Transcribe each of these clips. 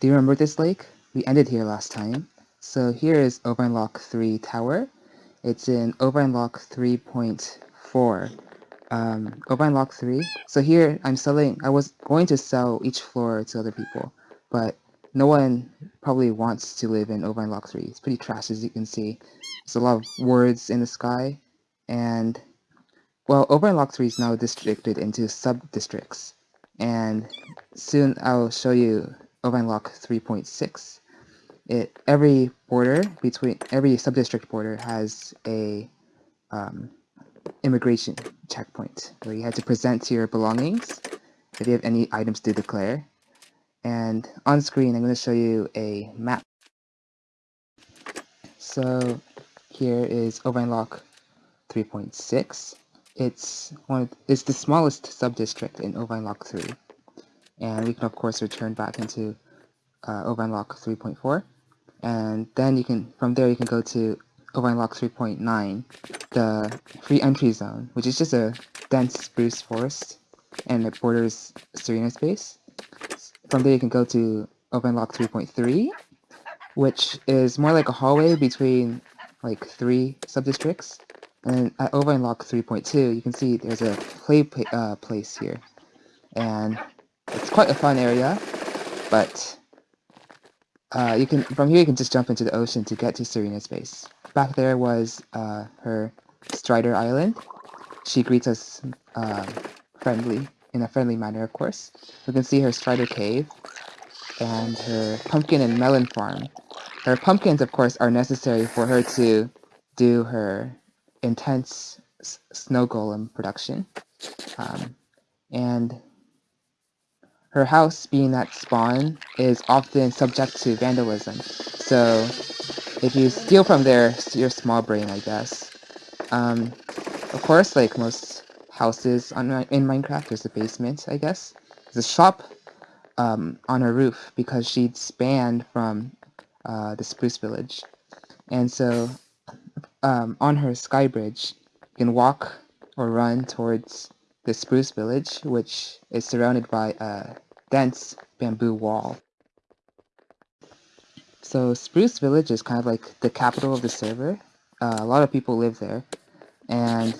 Do you remember this lake? We ended here last time. So here is Ovanlock Lock 3 Tower. It's in Ovanlock Lock 3.4. Um, Lock 3. So here I'm selling, I was going to sell each floor to other people, but no one probably wants to live in Ovanlock Lock 3. It's pretty trash as you can see. There's a lot of words in the sky, and well, Ovanlock Lock 3 is now districted into sub-districts, and soon I'll show you Lock 3.6. It every border between every subdistrict border has a um, immigration checkpoint where you have to present your belongings if you have any items to declare. And on screen, I'm going to show you a map. So here is Lock 3.6. It's one of, it's the smallest subdistrict in Lock 3 and we can of course return back into uh, Lock 3.4 and then you can from there you can go to Lock 3.9 the free entry zone which is just a dense spruce forest and it borders Serena space. From there you can go to Lock 3.3 which is more like a hallway between like three subdistricts. And at Lock 3.2 you can see there's a play uh, place here. And it's quite a fun area, but uh, you can from here you can just jump into the ocean to get to Serena's base. Back there was uh, her Strider Island. She greets us uh, friendly, in a friendly manner, of course. We can see her Strider Cave and her pumpkin and melon farm. Her pumpkins, of course, are necessary for her to do her intense snow golem production. Um, and her house, being that spawn, is often subject to vandalism. So if you steal from there, you're small brain, I guess. Um, of course, like most houses on in Minecraft, there's a basement, I guess. There's a shop um, on her roof because she's spanned from uh, the Spruce Village. And so um, on her sky bridge, you can walk or run towards the Spruce Village, which is surrounded by a dense bamboo wall. So Spruce Village is kind of like the capital of the server. Uh, a lot of people live there. And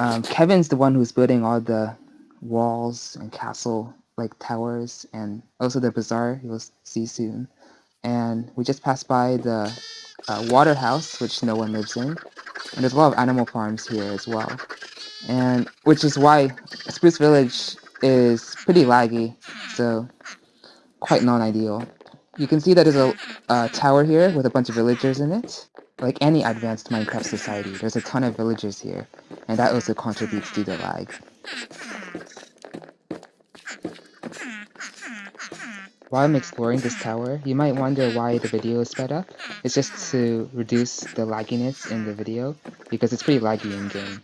um, Kevin's the one who's building all the walls and castle like towers and also the bazaar you'll see soon. And we just passed by the uh, water house, which no one lives in. And there's a lot of animal farms here as well and which is why Spruce Village is pretty laggy, so quite non-ideal. You can see that there's a, tower here with a bunch of villagers in it. Like any advanced Minecraft society, there's a ton of villagers here, and that also contributes to the lag. While I'm exploring this tower, you might wonder why the video is sped up. It's just to reduce the lagginess in the video, because it's pretty laggy in-game.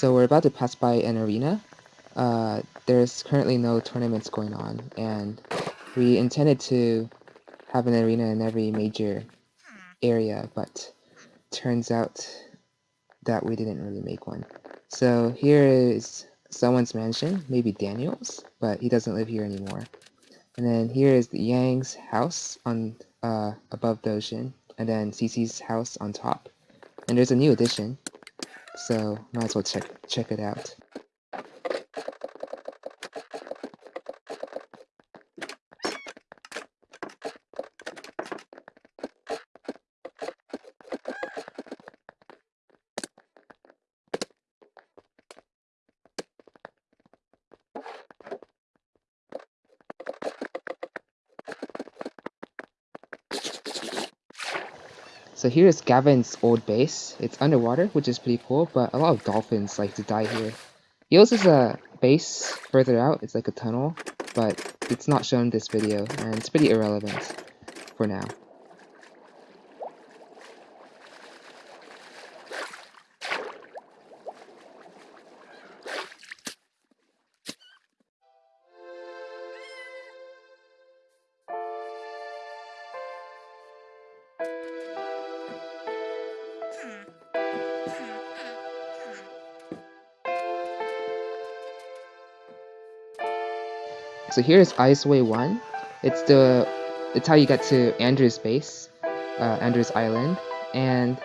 So we're about to pass by an arena. Uh, there's currently no tournaments going on, and we intended to have an arena in every major area, but turns out that we didn't really make one. So here is someone's mansion, maybe Daniel's, but he doesn't live here anymore. And then here is the Yang's house on uh, above the ocean, and then CC's house on top. And there's a new addition, so might as well check check it out. So here's Gavin's old base. It's underwater, which is pretty cool, but a lot of dolphins like to die here. He also has a base further out, it's like a tunnel, but it's not shown in this video, and it's pretty irrelevant for now. So here's Iceway 1. It's the it's how you get to Andrew's base, uh, Andrew's Island, and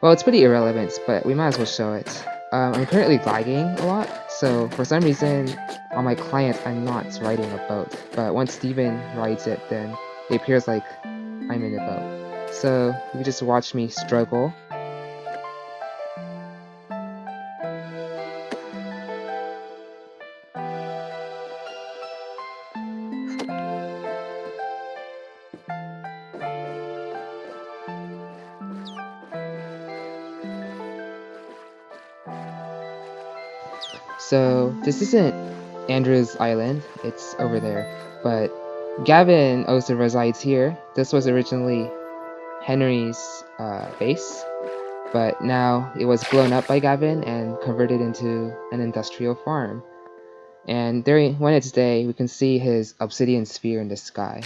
well, it's pretty irrelevant, but we might as well show it. Um, I'm currently lagging a lot, so for some reason on my client I'm not riding a boat, but once Steven rides it, then it appears like I'm in a boat. So you can just watch me struggle So this isn't Andrew's island, it's over there. But Gavin also resides here. This was originally Henry's uh, base, but now it was blown up by Gavin and converted into an industrial farm. And during when it's day, we can see his obsidian sphere in the sky.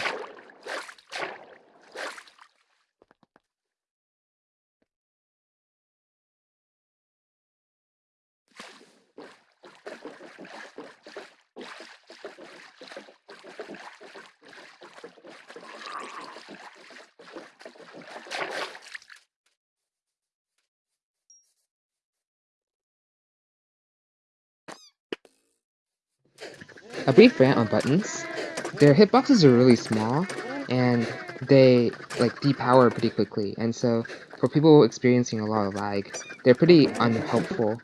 Brief rant on buttons. Their hitboxes are really small, and they like depower pretty quickly, and so for people experiencing a lot of lag, they're pretty unhelpful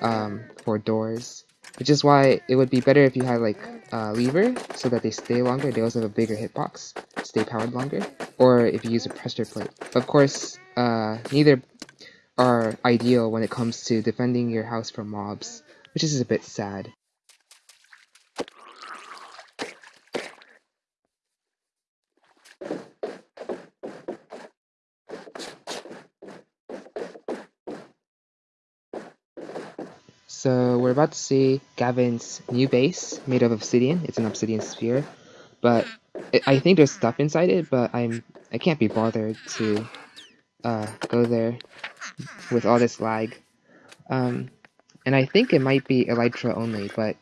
um, for doors, which is why it would be better if you had like a lever so that they stay longer. They also have a bigger hitbox, stay powered longer, or if you use a pressure plate. Of course, uh, neither are ideal when it comes to defending your house from mobs, which is a bit sad. So we're about to see Gavin's new base made of obsidian. It's an obsidian sphere, but I think there's stuff inside it. But I'm I can't be bothered to uh, go there with all this lag. Um, and I think it might be elytra only, but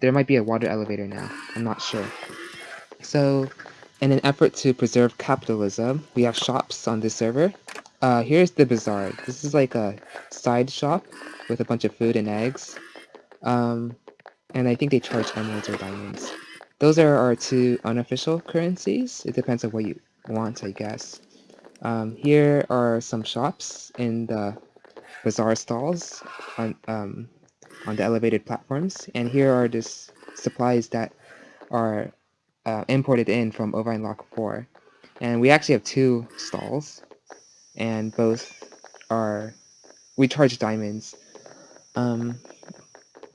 there might be a water elevator now. I'm not sure. So, in an effort to preserve capitalism, we have shops on this server. Uh, here's the bazaar. This is like a side shop with a bunch of food and eggs. Um, and I think they charge emeralds or diamonds. Those are our two unofficial currencies. It depends on what you want, I guess. Um, here are some shops in the bazaar stalls on um, on the elevated platforms, and here are the supplies that are uh, imported in from Ovine Lock 4. And we actually have two stalls, and both are we charge diamonds um,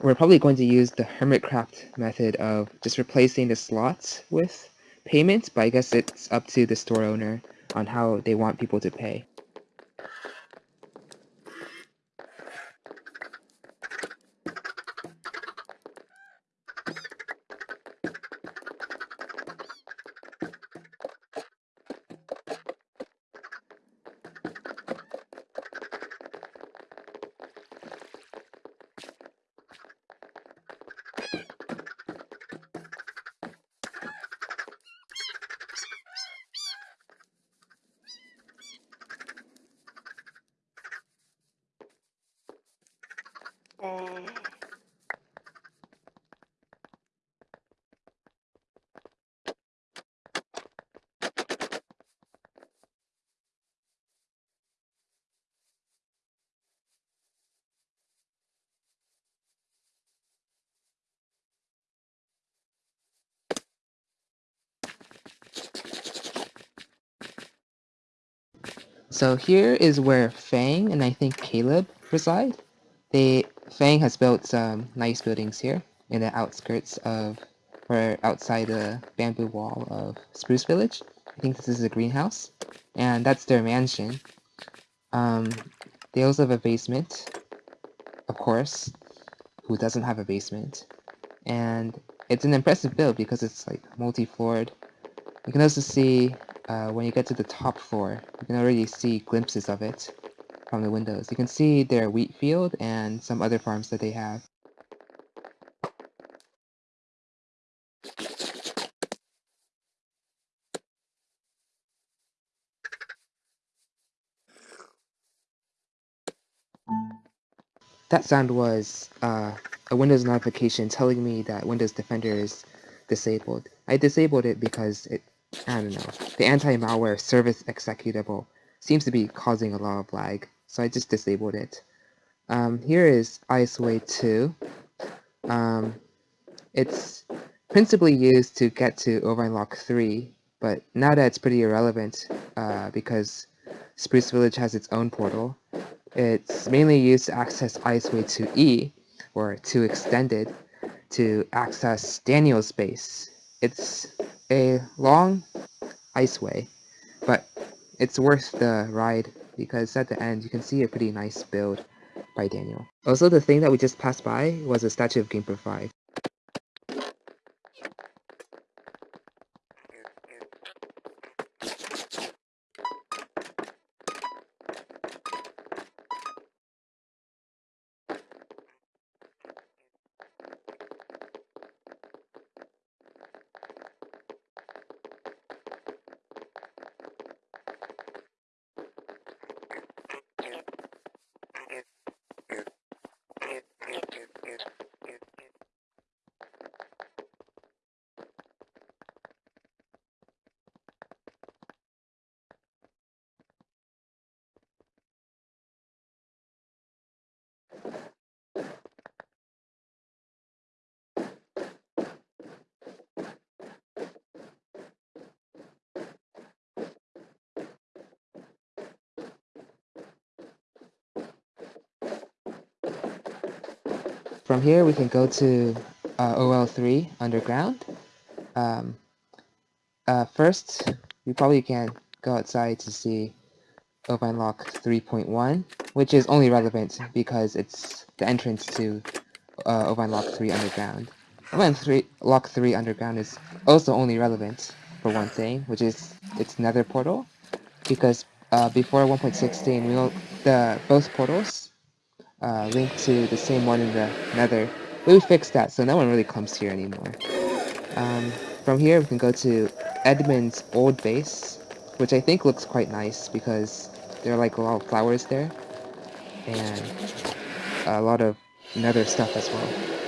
we're probably going to use the Hermitcraft method of just replacing the slots with payments, but I guess it's up to the store owner on how they want people to pay. So here is where Fang and I think Caleb reside. They Fang has built some nice buildings here in the outskirts of or outside the bamboo wall of Spruce Village. I think this is a greenhouse, and that's their mansion. Um, they also have a basement, of course. Who doesn't have a basement? And it's an impressive build because it's like multi-floored. You can also see uh, when you get to the top floor, you can already see glimpses of it from the windows. You can see their wheat field and some other farms that they have. That sound was uh, a Windows notification telling me that Windows Defender is disabled. I disabled it because it, I don't know, the anti-malware service executable seems to be causing a lot of lag so I just disabled it. Um, here is Iceway 2. Um, it's principally used to get to Overlock 3, but now that it's pretty irrelevant uh, because Spruce Village has its own portal, it's mainly used to access Iceway 2E, or 2 extended, to access Daniel's base. It's a long Iceway, but it's worth the ride because at the end you can see a pretty nice build by Daniel. Also, the thing that we just passed by was a statue of Gamer 5. From here, we can go to uh, OL3 underground. Um, uh, first, we probably can go outside to see Ovine Lock 3.1, which is only relevant because it's the entrance to uh, Ovine Lock 3 underground. Ovine 3, Lock 3 underground is also only relevant for one thing, which is its nether portal, because uh, before 1.16, we the both portals uh, link to the same one in the nether. But we fixed that, so no one really comes here anymore. Um, from here, we can go to Edmund's old base, which I think looks quite nice because there are like a lot of flowers there, and a lot of nether stuff as well.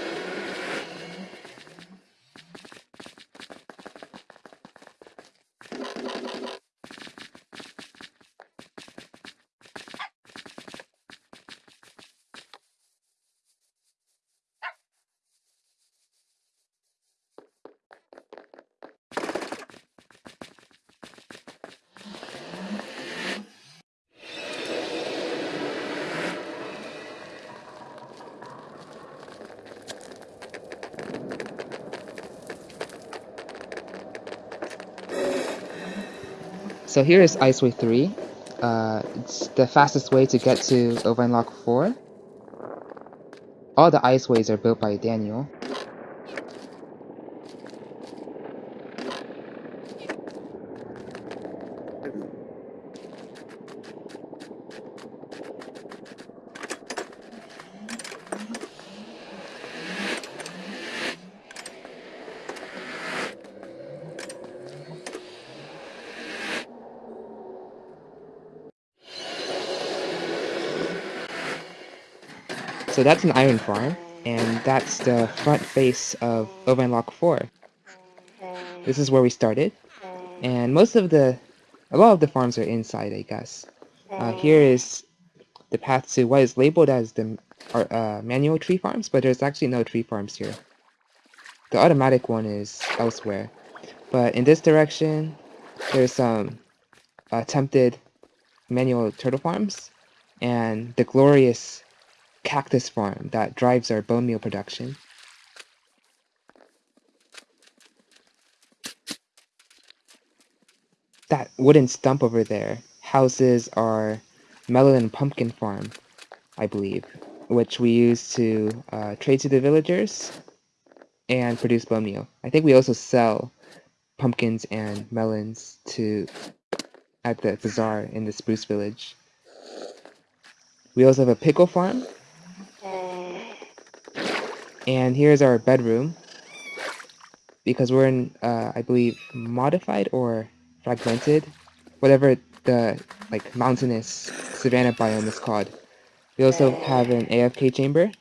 So here is Iceway 3. Uh, it's the fastest way to get to Lock 4. All the Iceways are built by Daniel. So that's an iron farm, and that's the front face of Lock 4. This is where we started, and most of the, a lot of the farms are inside, I guess. Uh, here is the path to what is labeled as the uh, manual tree farms, but there's actually no tree farms here. The automatic one is elsewhere. But in this direction, there's some attempted manual turtle farms, and the glorious cactus farm that drives our bone meal production. That wooden stump over there houses our melon and pumpkin farm, I believe, which we use to uh, trade to the villagers and produce bone meal. I think we also sell pumpkins and melons to at the bazaar in the Spruce Village. We also have a pickle farm and here's our bedroom. Because we're in, uh, I believe, modified or fragmented, whatever the like mountainous savanna biome is called. We also have an AFK chamber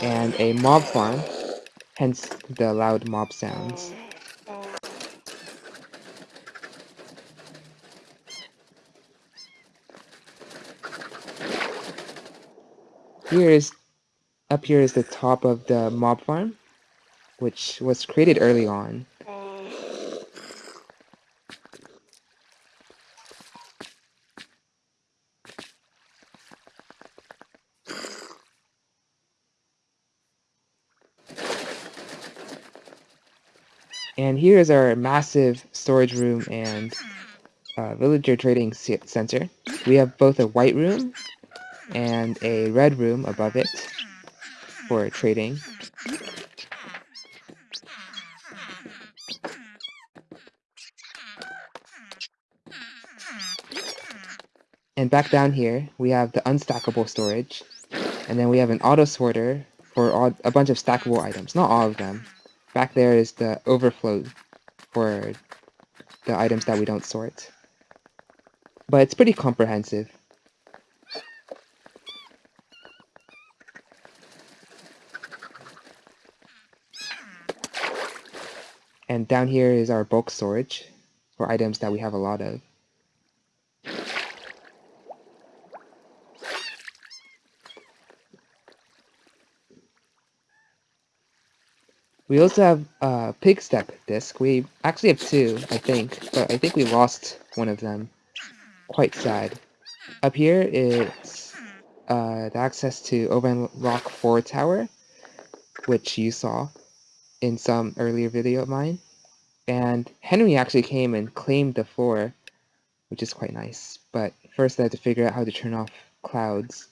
and a mob farm, hence the loud mob sounds. Here is up here is the top of the mob farm, which was created early on. And here is our massive storage room and uh, villager trading center. We have both a white room and a red room above it for trading. And back down here, we have the unstackable storage. And then we have an auto sorter for all, a bunch of stackable items. Not all of them. Back there is the overflow for the items that we don't sort. But it's pretty comprehensive. And down here is our bulk storage for items that we have a lot of. We also have a Pigstep disc. We actually have two, I think, but I think we lost one of them. Quite sad. Up here is uh, the access to Overlock 4 Tower, which you saw in some earlier video of mine. And Henry actually came and claimed the floor, which is quite nice. But first I had to figure out how to turn off clouds.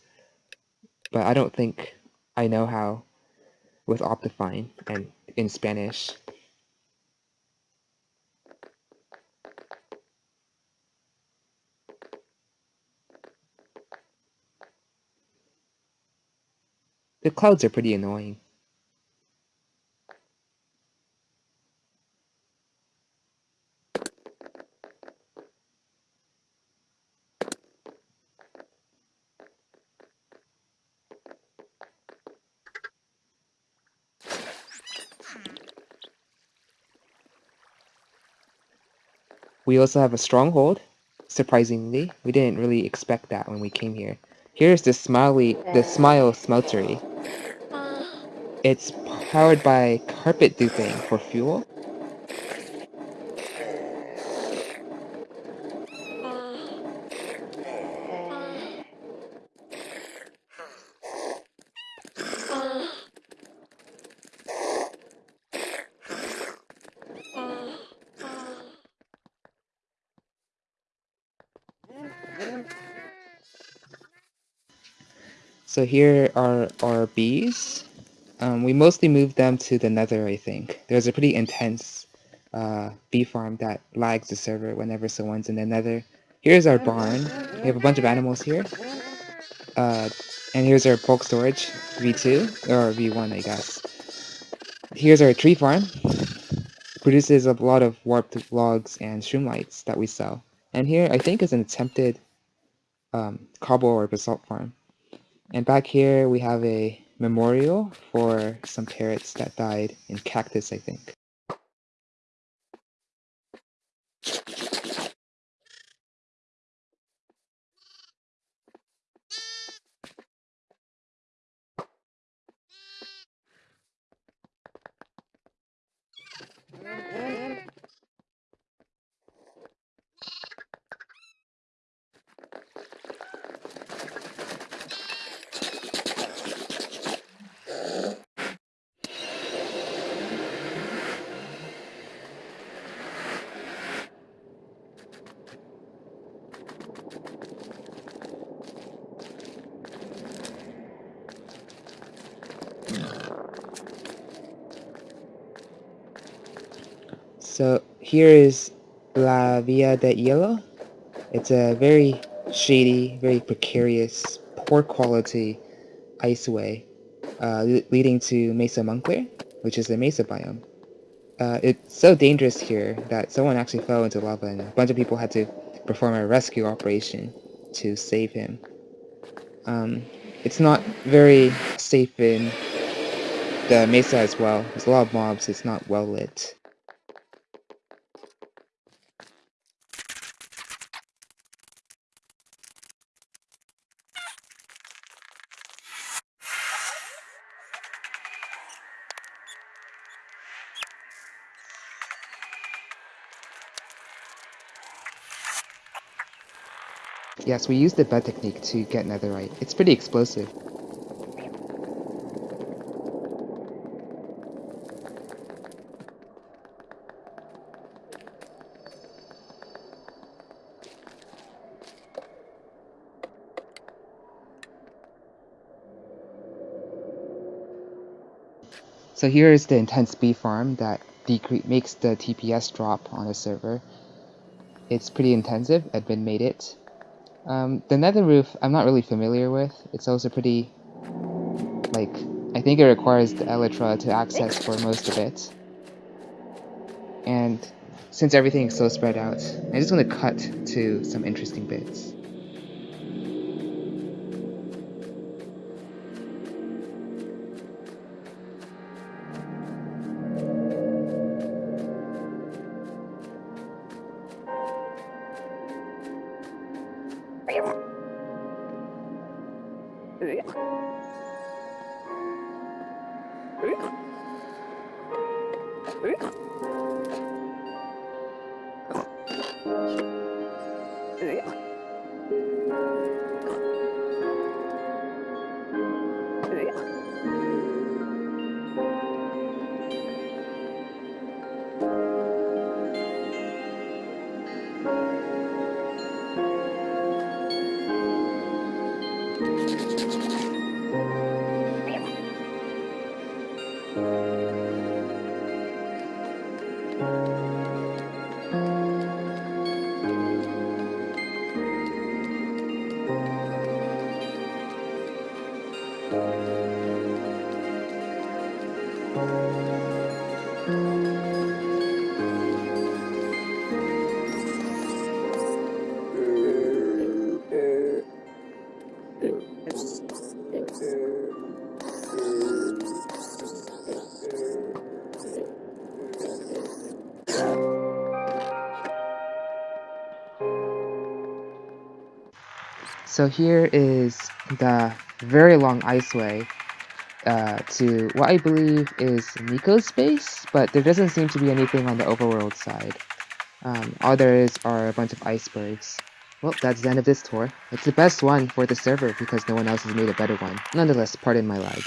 But I don't think I know how with Optifine and in Spanish. The clouds are pretty annoying. We also have a stronghold, surprisingly. We didn't really expect that when we came here. Here's the Smiley, the Smile Smeltery. It's powered by carpet duping for fuel. So here are our bees. Um, we mostly moved them to the nether, I think. There's a pretty intense uh, bee farm that lags the server whenever someone's in the nether. Here's our barn. We have a bunch of animals here. Uh, and here's our bulk storage, V2, or V1, I guess. Here's our tree farm. Produces a lot of warped logs and shroomlights that we sell. And here, I think, is an attempted um, cobble or basalt farm. And back here we have a memorial for some parrots that died in cactus, I think. So here is La Via de Hielo. It's a very shady, very precarious, poor quality iceway uh, leading to Mesa Moncler, which is the Mesa biome. Uh, it's so dangerous here that someone actually fell into lava and a bunch of people had to perform a rescue operation to save him. Um, it's not very safe in the mesa as well. There's a lot of mobs, it's not well lit. Yes, we used the bed technique to get netherite. It's pretty explosive. So here is the intense bee farm that makes the TPS drop on a server. It's pretty intensive, Edmund made it. Um, the nether roof, I'm not really familiar with. It's also pretty, like, I think it requires the elytra to access for most of it. And since everything is so spread out, I just want to cut to some interesting bits. 这样。So here is the very long iceway uh, to what I believe is Nico's base, but there doesn't seem to be anything on the overworld side. Um, all there is are a bunch of icebergs. Well, that's the end of this tour. It's the best one for the server because no one else has made a better one. Nonetheless, pardon my lag.